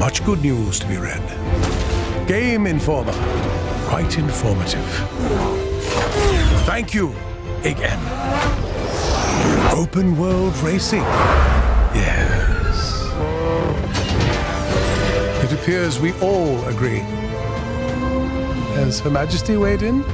Much good news to be read. Game Informer. Quite informative. Thank you, again. Open world racing. Yes. It appears we all agree. Has Her Majesty weighed in?